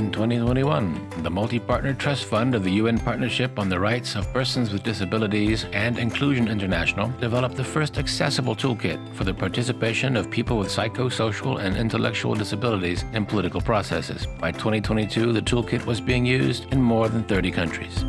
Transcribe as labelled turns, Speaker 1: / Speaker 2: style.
Speaker 1: In 2021, the Multi-Partner Trust Fund of the UN Partnership on the Rights of Persons with Disabilities and Inclusion International developed the first accessible toolkit for the participation of people with psychosocial and intellectual disabilities in political processes. By 2022, the toolkit was being used in more than 30 countries.